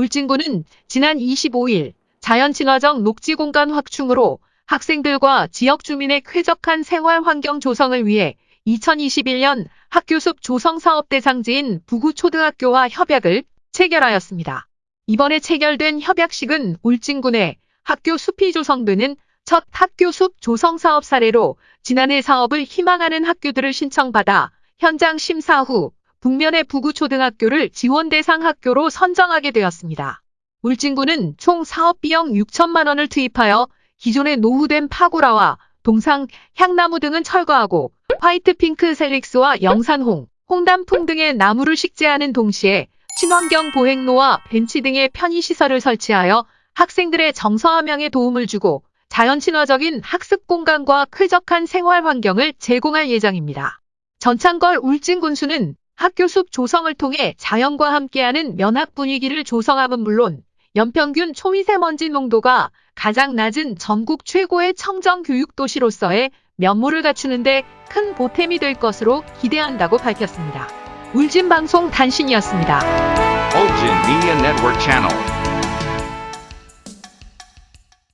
울진군은 지난 25일 자연친화적 녹지공간 확충으로 학생들과 지역 주민의 쾌적한 생활 환경 조성을 위해 2021년 학교숲 조성 사업 대상지인 부구초등학교와 협약을 체결하였습니다. 이번에 체결된 협약식은 울진군의 학교 숲이 조성되는 첫 학교 숲 조성 사업 사례로 지난해 사업을 희망하는 학교들을 신청받아 현장 심사 후 북면의 부구초등학교를 지원 대상 학교로 선정하게 되었습니다. 울진군은 총 사업 비용 6천만 원을 투입하여 기존의 노후된 파고라와 동상, 향나무 등은 철거하고 화이트 핑크 셀릭스와 영산홍, 홍단풍 등의 나무를 식재하는 동시에 친환경 보행로와 벤치 등의 편의시설을 설치하여 학생들의 정서함양에 도움을 주고 자연친화적인 학습 공간과 쾌적한 생활 환경을 제공할 예정입니다. 전창걸 울진군수는 학교 숲 조성을 통해 자연과 함께하는 면학 분위기를 조성함은 물론 연평균 초미세먼지 농도가 가장 낮은 전국 최고의 청정 교육 도시로서의 면모를 갖추는 데 큰 보탬이 될 것으로 기대한다고 밝혔습니다. 울진방송 단신이었습니다.